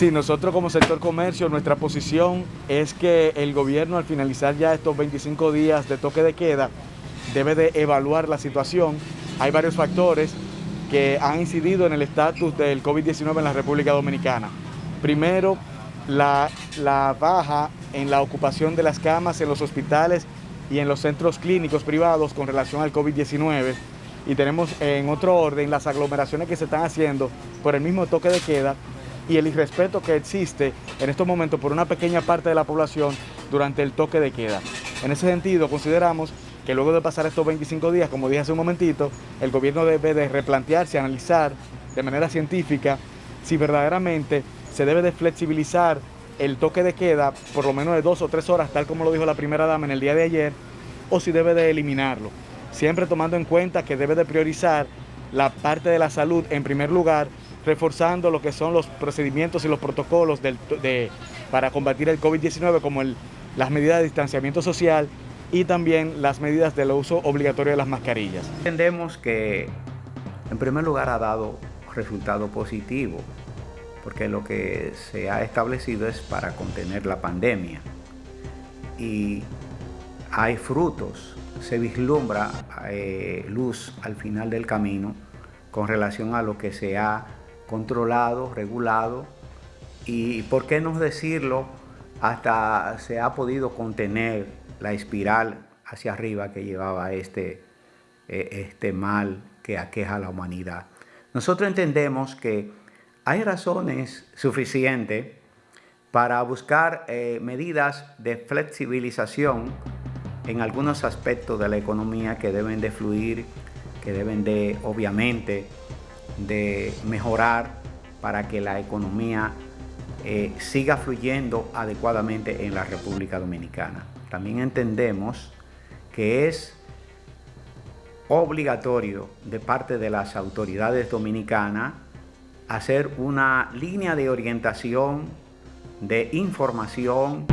Sí, nosotros como sector comercio, nuestra posición es que el gobierno al finalizar ya estos 25 días de toque de queda debe de evaluar la situación. Hay varios factores que han incidido en el estatus del COVID-19 en la República Dominicana. Primero, la, la baja en la ocupación de las camas en los hospitales y en los centros clínicos privados con relación al COVID-19 y tenemos en otro orden las aglomeraciones que se están haciendo por el mismo toque de queda y el irrespeto que existe en estos momentos por una pequeña parte de la población durante el toque de queda. En ese sentido, consideramos que luego de pasar estos 25 días, como dije hace un momentito, el gobierno debe de replantearse, analizar de manera científica si verdaderamente se debe de flexibilizar el toque de queda por lo menos de dos o tres horas, tal como lo dijo la primera dama en el día de ayer, o si debe de eliminarlo. Siempre tomando en cuenta que debe de priorizar la parte de la salud en primer lugar, reforzando lo que son los procedimientos y los protocolos para combatir el COVID-19, como las medidas de distanciamiento social y también las medidas del uso obligatorio de las mascarillas. Entendemos que en primer lugar ha dado resultado positivo, porque lo que se ha establecido es para contener la pandemia. Y hay frutos, se vislumbra eh, luz al final del camino con relación a lo que se ha controlado, regulado y, por qué no decirlo, hasta se ha podido contener la espiral hacia arriba que llevaba este, eh, este mal que aqueja a la humanidad. Nosotros entendemos que hay razones suficientes para buscar eh, medidas de flexibilización en algunos aspectos de la economía que deben de fluir, que deben de, obviamente, de mejorar para que la economía eh, siga fluyendo adecuadamente en la República Dominicana. También entendemos que es obligatorio de parte de las autoridades dominicanas hacer una línea de orientación, de información,